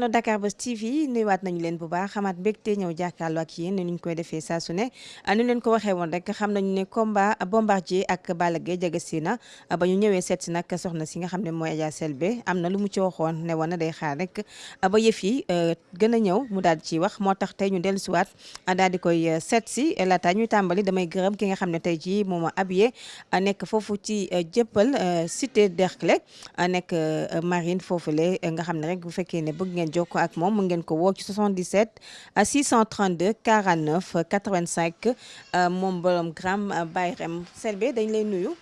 internet Dakar Buzz TV nuyuwaat nañu leen bu baax koy leen ko rek xam nañu combat Bombardier ak Balla Gaye na. Ba ñu ñëwee seet si nag soxna si nga xam ne Adja Selbé am lu mu ci waxoon ne woon day xaar rek. Ba yëf yi ñëw mu daal wax daal di koy laata ñuy damay gërëm ki nga xam ne tey jii moom a habillé nekk foofu ci jëppal cité Derklé nekk marine foofule nga rek bu bëgg ngeen jokkoo ak moom mu ngeen ko ci 77 632 49 85 moom borom gram Bayrem Selbé dañ lay nuyu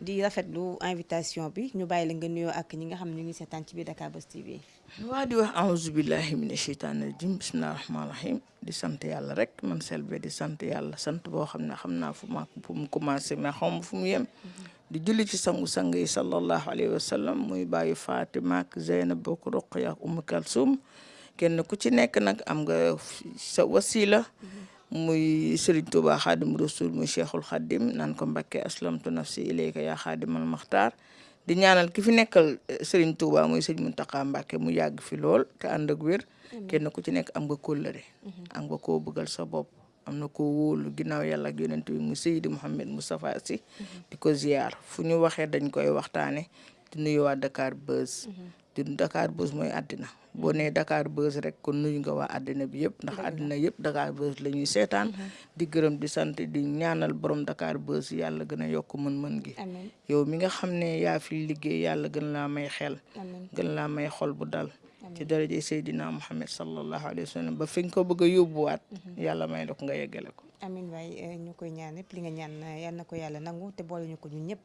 di rafetlu invitation bi. Ñu bàyyi la nga nuyoo ak ñi nga xam ñu ngi seetaan ci Dakar Buzz TV. waa di wax aouzu billahi mina sheytaani rajim bismillahi rahmaani rahim di sant yàlla rek man Selbé di sant yàlla sant boo xam ne fu ma commencé mais fu mu yem di julli ci sangu-sang yi sallallahu alayhi wa sallam muy bàyyi Fatima ak Zeynab bokk Ruqya ak Umu Kalsum. Kenn ku ci nekk nag am nga sa wasila. Muy Serigne Touba Xaadim Rasul muy Cheikhul Xaadim naan ko Mbakke aslamtu nafsi ilayka yaa Xaadimal Maxtaar. Di ñaanal ki fi nekkal Serigne Touba muy sëñ Muntaxa Mbàkke mu yàgg fi lool te ànd ak wér. Kenn ku ci nekk am nga kóllëre. Am nga koo bëggal sa bopp. Am na ko wóolu ginnaaw yàlla ak yonent bi mu Seydi Mouhamed Moustapha Sy di ko ziar fu ñu waxee dañ koy waxtaane di nuyu waa Dakar Buzz. Di Dakar Buzz mooy àddina. Boo nee Dakar Buzz rek kon nuyu nga waa àddina bi yëpp. Ndax àddina yëpp Dakar Buzz la ñuy seetaan. Di gërëm di sant di ñaanal borom Dakar Buzz yàlla gën a yokk mën-mën gi. Yow mi nga xam ne yaa fi liggéey yàlla gën laa may xel. Gën laa may xol bu dal. Ci daraje Seydina Muhammad sallallahu alayhi wa sallam ba fi nga ko bëgg a yóbbuwaat yàlla may la ko nga yeggale ko. Amin waay ñu koy ñaan yëpp li nga ñaan yal na ko yàlla nangu te boole ñu ko ñun ñëpp.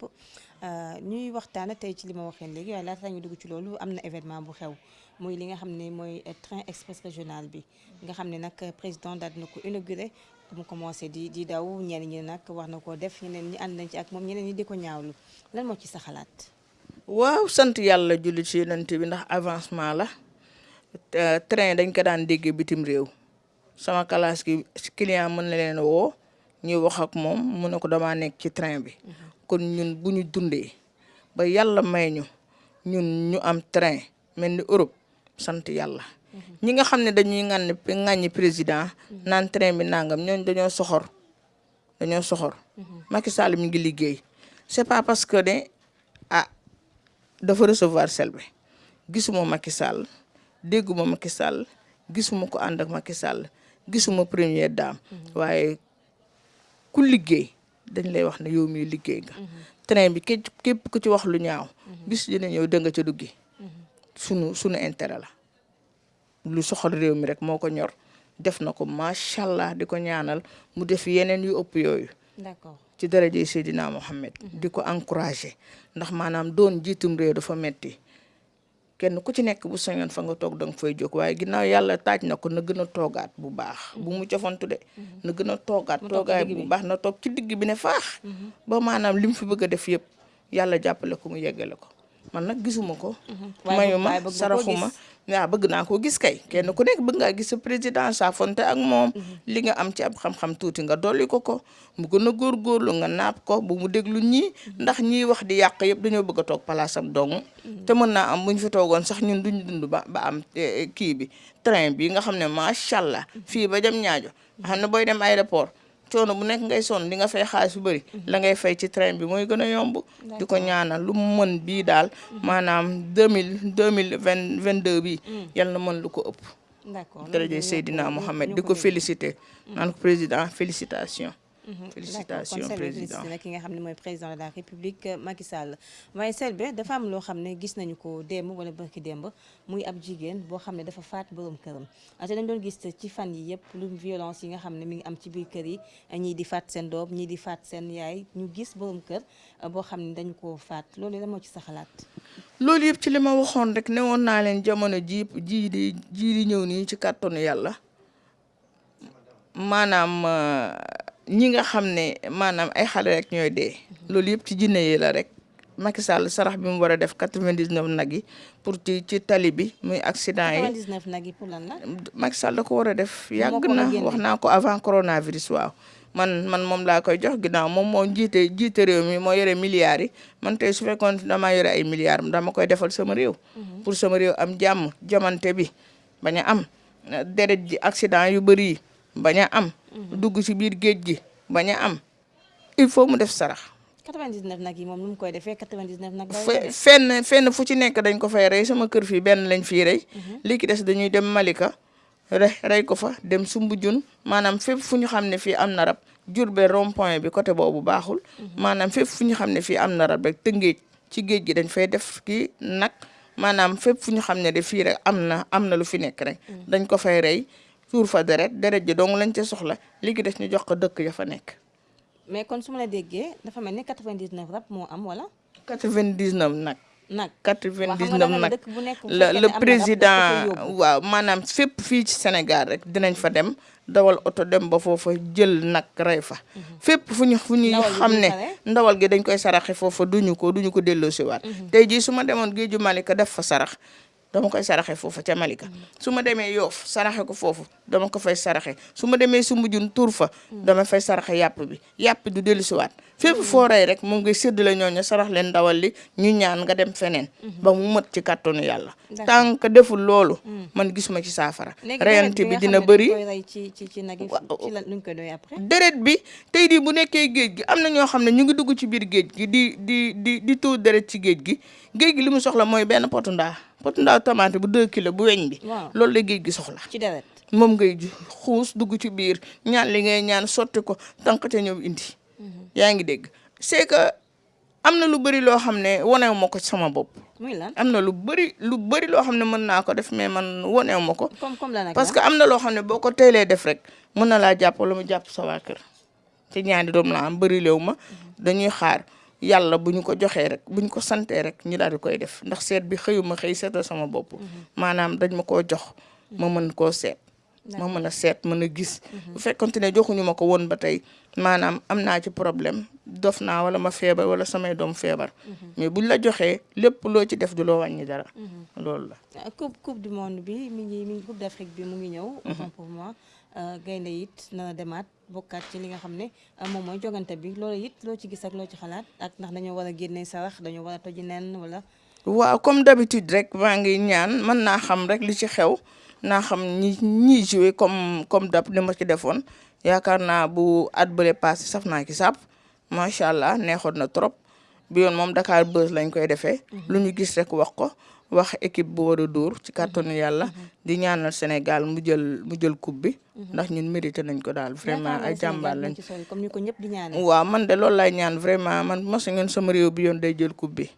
Ñuy waxtaana tey ci li ma waxee léegi waaye laata ñu dugg ci loolu am na événement bu xew muy li nga xam ne mooy train express régional bi. Nga xam ne nag président daal dina ko inauguré mu commencé di di daw ñenn ñi nag wax na koo def ñeneen ñi ànd nañ ci ak moom ñeneen ñi di ko ñaawlu. Lan moo ci sa xalaat? Waaw sant yàlla julli ci yonent bi ndax avancement la. Train dañ ko daan déggee bitim réew. Sama classe gi client mën na leen woo ñuy wax ak moom mu ne ko damaa nekk ci train bi. Kon ñun bu ñu dundee ba yàlla may ñu ñun ñu am train mel ni Europe sant yàlla. Ñi nga xam ne dañuy ŋànn ŋàññi président naan train bi nangam ñooñ dañoo soxor dañoo soxor. Macky Sall mi ngi liggéey. C'est pas parce que ne ah dafa recevoir Selbé gisuma Macky Sall dégguma Macky Sall gisuma ko ànd ak Macky Sall gisuma première dame. Waaye ku liggéey dañ lay wax ne yow miy liggéey nga. Train bi képp képp ku ci wax lu ñaaw bis dina ñëw ca duggi. Sunu sunu intérêt la. Lu soxal réew mi rek moo ko ñor. Def na ko macha allah di ko ñaanal mu def yeneen yu ëpp yooyu. D'accord. Ci daraje Seydina Mohamed. Di ko encouragé ndax maanaam doon jiitum réew dafa metti kenn ku ci nekk bu sañoon fa nga toog danga fay jóg waaye ginnaaw yàlla taaj na ko na gën a toogaat bu baax. Bu mu cofantu de. Na gën a toogaat toogaay bu baax na toog ci digg bi ne faax. Ba maanaam li mu fi bëgg a def yëpp yàlla jàppale ko mu yeggale ko. Man nag gisuma ko. Mayuma saraxuma waaw bëgg naa koo gis kay kenn ku nekk bëgg ngaa gis sa président sa fonte ak moom li nga am ci ab xam-xam tuuti nga dolli ko ko. Mu gën a góorgóorlu nga naap ko bu mu déglu ñii ndax ñiy wax di yàq yëpp dañoo bëgg a toog palaasam dong. Te mën naa am bu ñu fi toogoon sax ñun duñ dund ba ba am kii bi. Train bi nga xam ne macha allah. Fii ba jëm ñaajo. Nga xam ne booy dem aéroport coono bu nekk ngay sonn di nga fay xaalis bu bëri la ngay fay ci train bi mooy gën a yomb. Di ko ñaanal lu mu mën bii daal maanaam deux mille deux mille vingt vingt deux bii yal na mën lu ko ëpp. D'accord. Seydina Mohamed di ko félicité naan ko président félicitation félicitation président. Nag ki nga xam ne mooy président de la république Macky Sall. Waaye Selbé dafa am loo xam ne gis nañu ko démb wala barki démb muy ab jigéen boo xam ne dafa faat borom këram. Te dañ doon gis ci fan yi yëpp lu violence yi nga xam ne mi ngi am ci biir kër yi. Ñii di faat seen doom ñii di faat seen yaay ñu gis borom kër boo xam ne dañu koo faat. Loolu la moo ci sa xalaat? Loolu yëpp ci li ma waxoon rek ne woon naa leen jamono ji ji di ji di ñëw nii ci kàttanu yàlla. Maanaam ñi nga xam ne maanaam ay xale rek ñooy dee. Loolu yëpp ci jinne yi la rek. Macky Sall sarax bi mu war a def 99 nag yi pour ci ci tali bi muy accident yi. 99 nag yi pour lan la? Macky Sall da ko war a def. Yàgg na wax naa ko avant coronavirus waaw. Man man moom laa koy jox ginnaaw moom moo jiite jiite réew mi moo yore milliards yi. Man tey su fekkoon damaa yore ay milliards dama koy defal sama réew. Pour sama réew am jàmm jamante bi bañ a am. Deret ji accident yu bëri yi bañ a am dugg ci biir géej gi bañ a am. Il faut mu def sarax. 99 nag yi moom nu mu koy defee 99 nag. fe fenn fenn fu ci nekk dañ ko fay rey sama kër fii benn lañ fii rey. Li ki des dañuy dem Malika rey rey ko fa dem Sumbujun. Maanaam fépp fu ñu xam ne fii am na rab Diourbel rond point bi côté boobu baaxul. Maanaam fépp fu ñu xam ne fii am na rab rek tëngéej ci géej gi dañ fay def kii nag. Maanaam fépp fu ñu xam ne de fii rek am na am na lu fi nekk rek. Dañ ko fay rey. Fa deret deret ji dong lañ ca soxla li ki des ñu jox ko dëkk ya fa nekk. Mais kon su ma la déggee dafa mel ni 99 rab moo am wala? 99 nag. Nag. 99 nag. dëkk bu nekk bu la fekkee ne le président waaw maanaam fépp fii ci Sénégal rek dinañ fa dem dawal oto dem ba foofa jël nag rey fa. Fépp fu ñu fu ñuy Ndawal gi xam duñ ne ko rey? ndawal gi dañ koy saraxe foofa duñu ko duñu ko delloo si waat tey jii su ma demoon géeju Malika def fa sarax dama koy saraxe foofa ca Malika. Su ma demee Yoof saraxe ko foofu dama ko fay saraxe. Su ma demee Sumbujun tuur fa dama fay saraxe yàpp bi. Yàpp du dellu si waat. Fépp foo rey rek moom ngay sédd la ñooñu sarax leen ndawal li ñu ñaan nga dem feneen ba mu mët ci D'accord. tant que deful loolu man gisuma ci reyante deret bi dina rey ci ci ci nag ci la nuñ koy doy après. deret bi tey di bu nekkee géej gi am na ñoo xam ne ñu ngi dugg ci biir géej gi di di di di tuur deret ci géej gi. Géej gi li mu soxla mooy benn potu ndaa. Potu tomate bu 2 kilos bu weñ bi. Loolu la géej gi soxla. Ci deret. Moom ngay ju- xuus dugg ci biir ñaan li ngay ñaan sotti ko tànk te ñëw indi. Yaa ngi dégg. C'est que am na lu bëri loo xam ne ma ko ci sama bopp. Muy lan? Am na lu bëri lu bëri loo xam ne mën naa ko def mais man wanewu ma ko. Comme comme la nag. parce que am na loo xam ne boo ko teelee def rek mën na laa jàpp wala mu jàpp sa waa kër. Te ñaari doom la am bëri léew ma. Dañuy xaar yàlla bu ñu ko joxee rek bu ñu ko santee rek ñu daal di koy def. Ndax seet bi xëyuma xëy seetal sama bopp. Maanaam dañ ma koo jox ma mën koo seet ma mën a seet mën a gis. Bu fekkonte ne joxuñu ma ko woon ba tey maanaam am naa ci problème. Dof naa wala ma feebar wala samay doom feebar. Mais buñ la joxee lépp loo ci def du loo wàññi dara. Loolu la. Euh, coupe coupe du monde bi mi ngi mi ngi coupe d'Afrique bi mu ngi ñëw. autant pour moi. Euh, gaynde it na demaat bokkaat ci li nga xam ne euh, moom mooy jogante bi. Loolu it loo ci gis ak loo ci xalaat ak ndax dañoo war a génne sarax dañoo war a toji nen wala. waaw comme d'habitude rek maa ngi ñaan mën naa xam rek li ci xew naa xam ñi ñiy joué comme comme dab ni ma ci defoon. Yaakaar naa bu at bële passé saf naa ci sàpp macha allah neexoon na trop. Bi yoon moom Dakar Buzz lañ koy defee. Lu ñu gis rek wax ko. Wax équipe bu war a dóor ci kàttanu yàlla. Di ñaanal Sénégal mu jël mu jël coupe bi. Ndax ñun mérité nañ ko daal. Vraiment ay jàmbaar lañ. waaw man de loolu lay ñaan vraiment. Man bu ma sañoon sama réew bi yoon day jël coupe bi.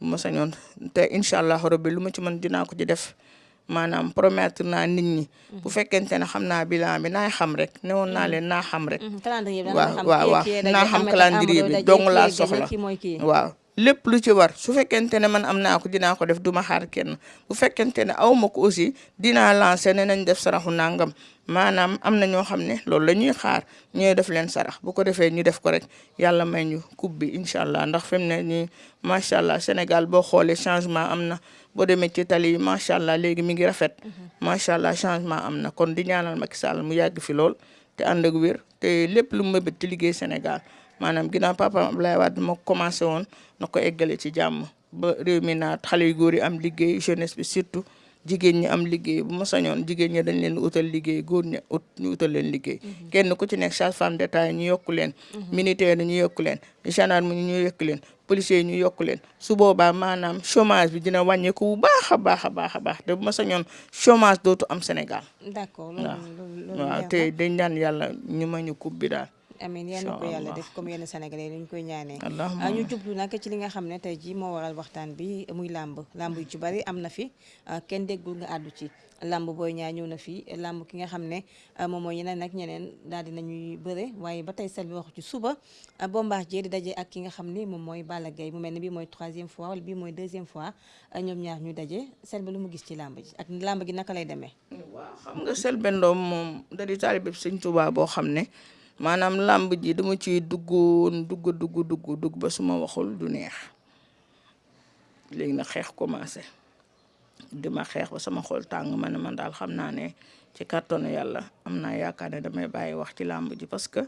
Bu ma sañoon te incha allah rabbi lu ma ci mën dinaa ko ci def maanaam promettre naa nit ñi bu fekkente ne xam naa bilan bi naay xam rek newoon naa leen naa xam rek Mhm, waaw waaw waaw naa xam calendrier bi dong laa soxla waaw lépp lu ci war su fekkente ne man am naa ko dinaa ko def duma xaar kenn bu fekkente ne aw ma ko aussi dinaa lancer ne nañ def saraxu nangam maanaam am na ñoo xam ne loolu la ñuy xaar ñooy def leen sarax bu ko defee ñu def ko rek yàlla may ñu coupe bi incha allah ndax fi mu ne nii macha allah Sénégal boo xoolee changement am na boo demee ci tali yi macha allah léegi mi ngi rafet. Macha allah changement am na. Kon di ñaanal Macky Sall mu yàgg fi lool te ànd ak wér te lépp lu mu mëbët ci liggéey Sénégal. Maanaam ginnaaw papa Abdoulaye Wade moo commencé woon na ko eggale ci jàmm. Ba réew mi naat xale yu góor yi am liggéey jeunesse bi surtout jigéen ñi am liggéey. Bu ma sañoon jigéen ñi dañ leen utal liggéey góor ñi ut ñu utal leen liggéey. Kenn ku ci nekk sage-femme d'État yi ñu yokku leen. Militaire yi ñu yokku leen. Gendarme ñu yokku leen policiers yi ñu yokk leen. Su boobaa maanaam chômage bi dina wàññeeku bu baax a baax a baax a baax te bu ma sañoon chômage dootu am Sénégal. D'accord loolu loolu loolu waaw te dañ ñaan yàlla ñu ma ñu coupe bi daal. Amiin yal na ko yàlla def comme yenn sénégalais yi ñu koy ñaanee. Ah, ñu jublu nag ci li nga xam ne tey ji moo waral waxtaan bi muy làmb. Làmb yu ci bari am na fi. Ah, kenn déggul nga àddu ci. Làmb booy ñaa ñëw na fi. Làmb ki nga xam ne ah, moom mooy yeneen nag ñeneen daal di nañuy bëre. Waaye ba tey sel bi wax ci suba. Bombardier di daje ak ki nga xam ni moom mooy Balla Gaye. Mu mel ni bii mooy troisième fois wala bii mooy deuxième fois ñoom ñaar ñu daje. Sel bi lu mu gis ci làmb ji ak làmb gi naka lay demee? Waaw xam nga Selbé Ndom moom da di taalibe Sëñ Tuubaa boo xam ne maanaam làmb ji dama ciy duggoon dugg dugg dugg dugg ba su ma waxul du neex. Léegi nag xeex commencé. Di ma xeex ba sama xol ne man daal xam naa ne ci kàttanu yàlla am naa yaakaar ne damay bàyyi wax ci làmb ji parce que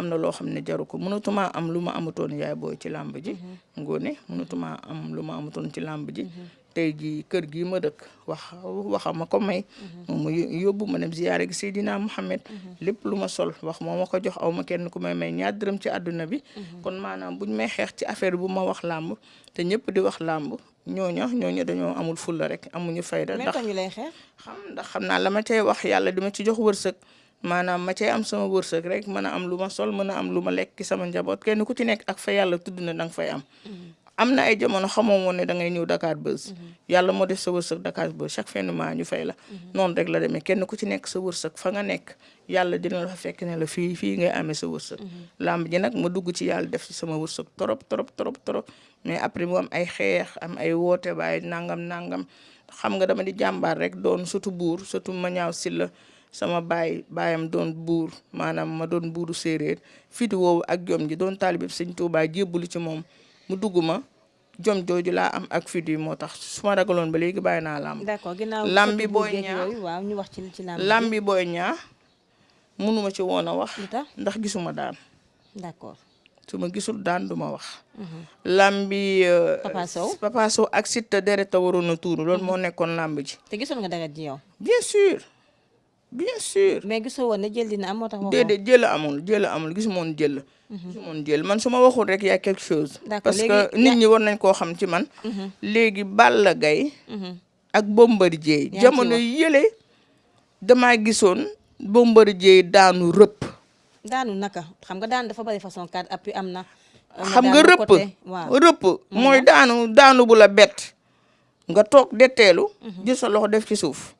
am na loo xam ne jaru ko. Mënatuma am lu ma amutoon yaay booy ci làmb ji. Ngoone mënatuma am lu ma amutoon ci làmb ji. Tey jii kër gii ma dëkk wax waxa ma ko may. Moom mu yóbbu ma dem ziyaare gi Seydina Muhammad. Lépp lu ma sol wax moo ma ko jox aw ma kenn ku may may ñaar dërëm ci àdduna bi. Kon maanaam buñ may xeex ci affaire bu ma wax làmb te ñëpp di wax làmb ñooñu ñooñu dañoo amul fulla rek amuñu fayda. Ndax ñu lay xeex? xam ndax xam naa la ma cay wax yàlla di ma ci jox wërsëg maanaam ma cay am sama wërsëg rek mën a am lu ma sol mën a am lu ma lekk ci sama njaboot kenn ku ci nekk ak fa yàlla tudd na danga fay am. Am na ay jamono xamoo woon ne da ngay ñëw Dakar Buzz yàlla moo def sa wërsëg Dakar Buzz chaque mois ñu fay la. Noonu rek la demee kenn ku ci nekk sa wërsëg fa nga nekk yàlla dina la fa fekk ne la fii fii ngay amee sa wërsëg làmb ji nag ma dugg ci yàlla def ci sama wërsëg trop trop trop trop mais après mu am ay xeex am ay woote baay nangam nangam. Xam nga dama di jàmbaar rek doon surtout buur surtout ma ñaaw si la sama baay baayam doon buur maanaam ma doon buuru séeréer. Fiti woowu ak jom ji doon taalibe sëñ Tuubaa jébbalu ci moom. Mu dugg ma jom jooju laa am ak fit yi moo tax. Su ma ragaloon ba léegi bàyyi naa làmb. Ginnaaw lambi booy ñaa yooyu waaw ñu wax ci ci lamb lambi booy ñaa mënuma ci woon a wax. Ndax gisuma daan. D'accord. Su ma gisul daan duma wax. Lambi euh, Papa Sow. Papa Sow ak Siteu deret a waroon a tuuru. Loolu moo nekkoon lamb ji. Te gisoon nga dagat ji yow? Bien sûr bien sûr. Mais gisoo woon ne jël dina am moo tax waxoo. Déedéet jël amul jël amul gisuma woon jël. Gisuma woon jël. Man su ma waxul rek y a quelque chose. Parce que nit ñi war nañ koo xam ci man. Léegi Balla Gaye ak Bombardier. Jamono yële damaa gisoon Bombardier daanu rëpp. Daanu naka? Xam nga daan dafa bari façon carte appui am na. Am na xam nga rëpp. rëpp. Mooy daanu daanu bu la bett. Nga toog detteelu jël sa loxo def ci suuf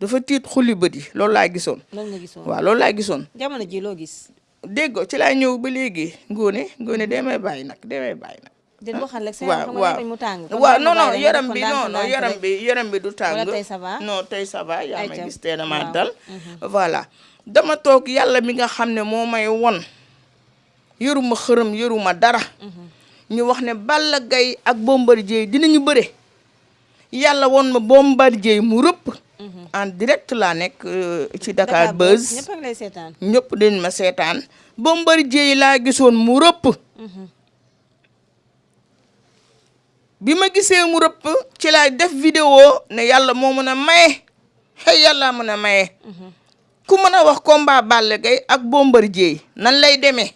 dafa tiit xulli bët yi loolu laa gisoon. Loolu nga gisoon? Waaw loolu laa gisoon. Jamono ji loo gis? Dégg ci laa ñëw ba léegi ngóone ngóone dee may bàyyi nag dee may bàyyi nag. Den waxal rek sa yaram xam mu tàng. waaw. Bàyyi non ma non la yaram bi non non yaram bi yaram bi du tàng. Wala tey ça va? non tey ça va yaa Ayca. gis tey dama Waaw. dal. Voilà. Dama toog yàlla mi nga xam ne moo may won. Yëruma xërëm yëruma dara. Ñu wax ne Balla Gaye ak Bombardier dinañu bëre. Yàlla won ma Bombardier mu rëpp en direct laa nekk euh, ci Dakar Buzz. Ñëpp a ngi lay seetaan. Ñëpp dañ ma seetaan. Bombardier yi laa gisoon mu rëpp. Bi ma gisee mu rëpp ci laay def vidéo ne yàlla moo mën a maye. Xëy yàlla mën a maye. Ku mën a wax combat Balla Gaye ak Bombardier nan lay demee?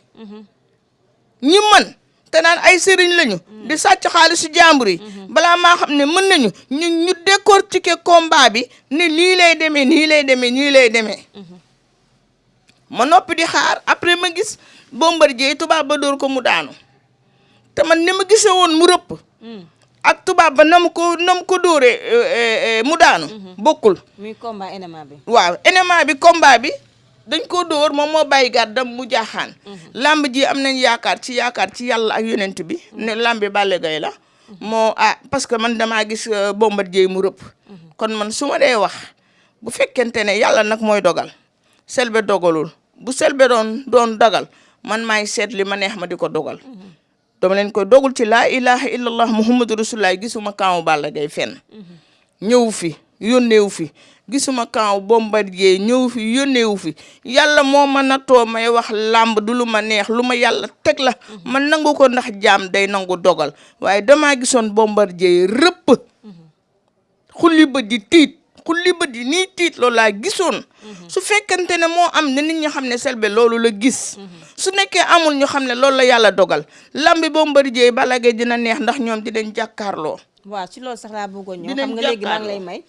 Ñi man te naan ay sëriñ lañu. di sàcc xaalisu jàmbur yi. Balaa maa xam ne mën nañu ñu ñu décortiquer combat bi ne nii lay demee nii lay demee nii lay demee. Ma noppi di xaar après ma gis Bombardier tubaab ba dóor ko mu daanu. Te man ni ma gisee woon mu rëpp. Ak tubaab ba na mu ko na mu ko dóoree euh, euh, euh, mu daanu. Bokkul. Muy combat bi. Waaw enema bi combat bi dañ ko dóor moom moo bàyyi gàddam mu jaaxaan. Lamb ji am nañ yaakaar ci yaakaar ci yàlla ak yonent bi ne lambi Balla Gaye la. Moo ah parce que man damaa gis euh, Bombardier mu rëpp. Kon man su ma dee wax bu fekkente ne yàlla nag mooy dogal selbe dogalul bu selbe doon doon dogal man maay seet li ma neex ma di ko dogal. Dama leen koy dogul ci laa ilaha illallah muhammadu rasulullah gisuma kaamu Balla Gaye fenn. Ñëw fi yónneewu fi gisuma kaaw Bombardier ñëw fi yónneewu fi. Yàlla moo ma nattoo may wax làmb du lu ma neex lu ma yàlla teg la. Ma nangu ko ndax jaam day nangu dogal. Waaye damaa gisoon Bombardier rëpp. Xulli bët di tiit xulli bët di nii tiit loolu laa gisoon. Su fekkente ne moo am ne nit ñi xam ne Selbé loolu la gis. Su nekkee amul ñu xam ne loolu la yàlla dogal. Lambi Bombardier Balla Gaye dina neex ndax ñoom dinañ jàkkaarloo. Waaw ci loolu sax bëggoon ñëw. Dinañ xam nga maa ngi lay may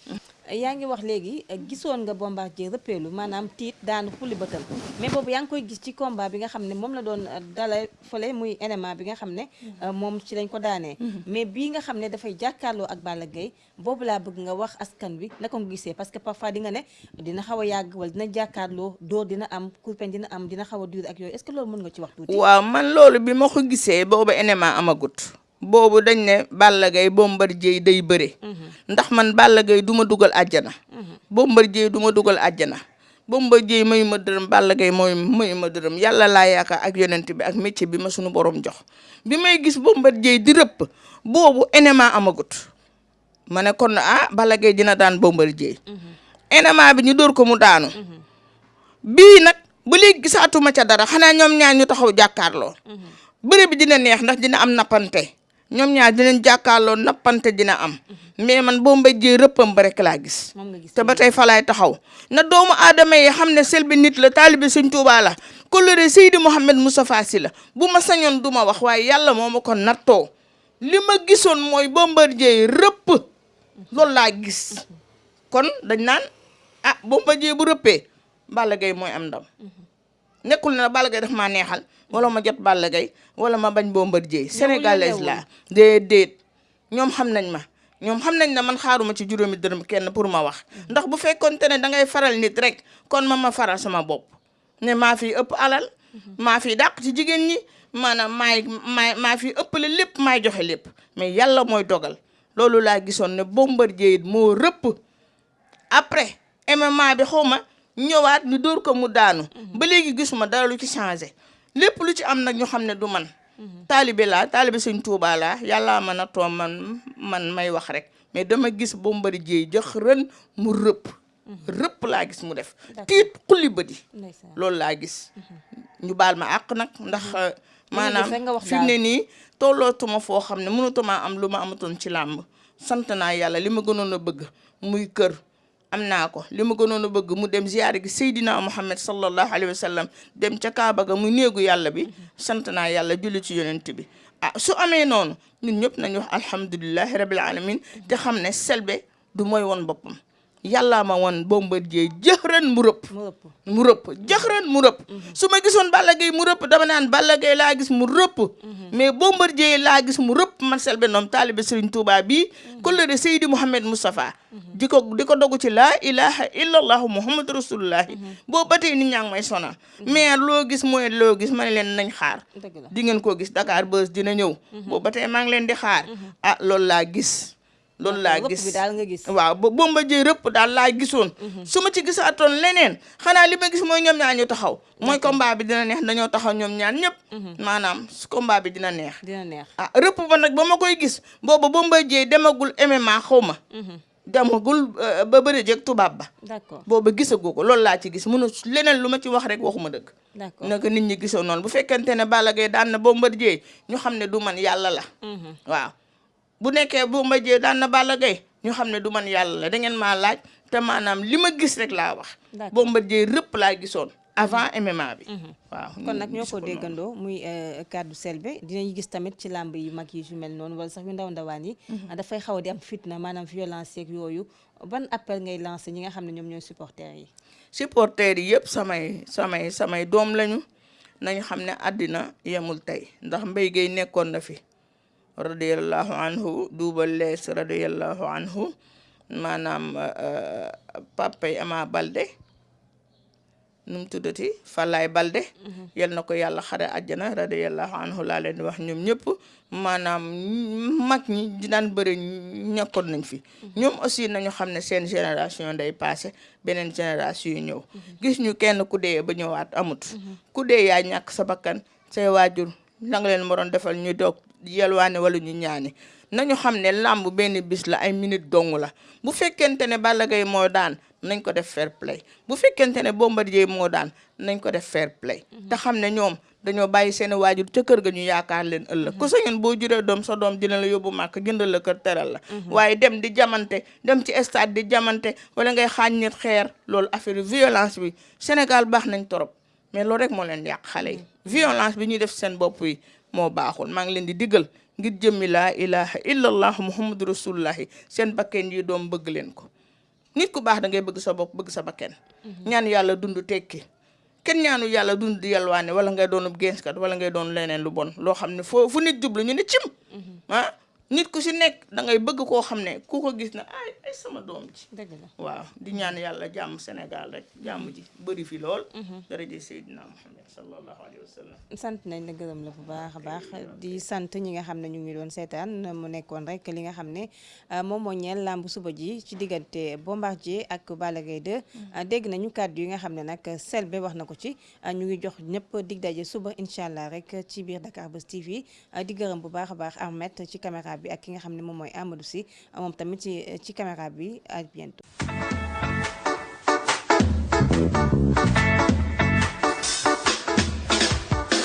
yaa ngi wax léegi eh, gisoon nga Bombardier rëppeelu maanaam tiit daanu xulli bëtal mais boobu yaa ngi koy gis ci combat bi nga xam ne moom la doon eh, dala fële muy enema bi nga xam ne eh, moom ci lañ ko daanee. Mais bii nga xam ne dafay jàkkaarloo ak Balla Gaye boobu laa bëgg nga wax askan wi naka nga gisee. Parce que parfois di nga ne dina xaw a yàgg wala dina jàkkaarloo dóor dina am kurpeñ dina am dina xaw a dur ak yooyu. Est-ce que loolu mën nga ci wax tuuti? Waaw man loolu bi ma ko gisee boobu enema amagut boobu dañ ne Balla Gaye Bombardier day bëre. Ndax man Balla Gaye du ma dugal àjjana. Bombardier du ma dugal àjjana. Bombardier mayu ma dërëm Balla Gaye mooy mayu ma dërëm. Yàlla laa yaakaar ak yonent bi ak métier bi ma suñu borom jox. Bi may gis Bombardier di rëpp boobu enema amagut. Ma ne kon ah Balla Gaye dina daan Bombardier. Enema bi ñu dóor ko mu daanu. Bii nag ba léegi gisaatuma ca dara. Xanaa ñoom ñaar ñu taxaw jàkkaarloo. Bëre bi dina neex ndax dina am nappante ñoom ñaar dinañ jàkkaarloo nappante dina am. Mais man boo mbéjee rëppam ba rek laa gis. Te ba tey falaay taxaw. Na doomu aadama yi xam ne Selbé nit la taalibe Sëñ Tuubaa la koloré Seydi Mouhamed Moustapha Sy la. Bu ma sañoon du ma wax waaye yàlla moo ma ko nattoo. Li ma gisoon mooy Bombardier rëpp. Loolu laa gis. Kon dañ naan ah Bombardier bu rëppee Balla Gaye mooy am ndam. Nekkul na Balla Gaye daf maa neexal. Wala ma jot Balla Gaye wala ma bañ Bombardier. Sénégalaise la déedéet. Ñoom xam nañ ma. Ñoom xam nañ ne man xaaruma ci juróomi dërëm kenn pour ma wax. Ndax bu ne da ngay faral nit rek kon ma ma faral sama bopp. Ne maa fi ëpp alal maa fi dàq ci jigéen ñi maanaam maay maay maa fi ëppale lépp maay joxe lépp. Mais yàlla mooy dogal. Loolu laa gisoon ne Bombardier it moo rëpp. Après MMA bi xaw ma ñëwaat ñu dóor ko mu daanu. Ba léegi gisuma dara lu ci changé lépp lu ci am nag ñu xam ne du man. Taalibe laa taalibe sëñ Tuubaa laa yàllaa ma nattoo man man may wax rek. Mais dama gis Bombardier jox ren mu rëpp. Rëpp laa gis mu def. Tiit xulli bëdi ndeysaan. Loolu laa gis. Ñu baal ma àq nag ndax maanaam rek nga wax fi mu ne nii tollootuma foo xam ne mënatuma am lu ma amatoon ci làmb. Sant naa yàlla li ma gënoon a bëgg muy kër am naa ko li ma gënoon a bëgg mu dem ziyaare gi Seydina Muhammad sallallahu alayhi wa sallam dem ca Kaaba ga muy néegu yàlla bi sant naa yàlla julli ci yonent bi ah su amee noonu ñun ñëpp nañu wax alhamdulilahi rabil alamin te xam ne Selbé du mooy woon boppam yàllaa ma wan Bombardier jëxran mu rëpp. Mu ëpp mu rëpp jëxran mu rëpp. Su ma gisoon Balla Gaye mu rëpp dama naan Balla Gaye laa gis mu rëpp. Mais Bombardier laa gis mu rëpp. man Selbé Ndom taalibe Serigne Touba bii kolëre Seydi Mouhamed Moustapha. Di ko di ko dogu ci laa ilaha illallahu muhammadu rasulullahi boo ba tey nit ñaa ngi may sonal. Mais loo gis mooy loo gis ma ne leen nañ xaar. Di ngeen ko gis Dakar Buzz dina ñëw. Boo ba tey maa ngi leen di xaar. Ah loolu laa gis. Loolu laa rëpp gis? Waaw ba Bombardier rëpp daal laa gisoon su ma ci gisaatoon leneen xanaa li ma gis mooy ñoom ñaar ñu taxaw mooy combat bi dina neex dañoo taxaw ñoom ñaar ñëpp maanaam su combat bi dina neex dina neex ah rëpp ba nag ba ma koy gis booba Bombardier demagul MMA xaw ma demagul euh, ba bëri jeeg tubaab ba d'accord. Booba gisagu ko loolu laa ci gis. Mënu leneen lu ma ci wax rek waxuma dëgg. D'accord. Naka nit ñi gisoon noonu. Bu fekkente ne Balla Gaye daan na Bombardier ñu xam ne du man yàlla la. Mhm. waaw bu nekkee Bombardier daan na Balla Gaye ñu xam ne du man yàlla la da ngeen maa laaj te maanaam li ma gis rek laa wax. Bombardier rëpp laa gisoon avant MMA bi. Waaw kon nag ñoo ko déggandoo muy euh, kàddu Selbé dinañ gis tamit ci làmb yu mag yi yu mel noonu wala sax yu ndaw ndawaan yi. Dafay xaw a di am fitna maanaam violence yeeg yooyu. Ban appel ngay lancé ñi nga xam ne ñoom ñooy supporters yi? Supporters yi yëpp samay samay samay doom lañu. Nañu xam ne àddina yemul tey. Ndax Mbaye gay nekkoon na fi. Radiallahu anhu duubal lees radiallahu anhu maanaam euh, papay Ama Balde nu mu tuddati Falaay Balde. Yal na ko yàlla xare àjjana radiallahu anhu laa leen di wax ñoom ñëpp maanaam mag ñi di daan bëri ñekkoon nañ fi. Ñoom aussi nañu xam ne seen génération day passé beneen génération yu ñëw. Gis ñu kenn ku dee ba ñëwaat amut. Ku dee yaa ñàkk sa bakkan say waajur la nga leen moroon defal ñu doog yelwaane wala ñu ñaani nañu xam ne làmb benn bis la ay minute dong la. Bu fekkente ne Balla Gaye moo daan nañ ko def fair play. Bu fekkente ne Bombardier moo daan nañ ko def fair play. Te xam ne ñoom dañoo bàyyi seen waajur ca kër ga ñu yaakaar leen ëllëg. Ku sañoon boo juree doom sa doom dina la yóbbu màkk jëndal la kër teral la. Waaye dem di jamante dem ci stade di jamante wala ngay xaañ nit xeer loolu affaire violence bi Sénégal baax nañ torop. Mais loolu rek moo leen yàq xale yi violence bi ñuy def seen bopp yi moo baaxul. Maa ngi leen di diggal ngir jëmmi laa ilaha illallah muhammadu rasulullahi seen bakken yi doom bëgg leen ko. Nit ku baax da ngay bëgg sa bopp bëgg sa bakken. Ñaan yàlla dund tekki. Kenn ñaanu yàlla dund di yalwaane wala ngay doonub génskat wala ngay doon leneen lu bon. Loo xam ne foo fu nit jublu ñu ne cim. Ah? Nit ku si nekk da ngay bëgg koo xam ne ku ko gis na ay ay sama doom ji. Dëgg la. Waaw di ñaan yàlla jàmm Sénégal rek jàmm ji bëri fi lool. Daraje Seydina Muhammad sallallahu alayhi wa sallam. Sant nañ la gërëm la bu baax a baax. di sant ñi nga xam ne ñu ngi doon seetaan mu nekkoon rek li nga xam ne euh, moom moo ñeel làmb suba ji ci diggante Bombardier ak Balla Gaye 2 euh, dégg nañu kàddu yi nga xam ne nag Selbé wax na ko ci. Euh, ñu ngi jox ñëpp dig daje suba incha allah rek ci biir Dakar Buzz TV di gërëm bu baax a baax Ahmed ci caméra bi ak ki nga xam ne moom mooy Amadou Sy moom tamit ci ci caméra bi à bientôt.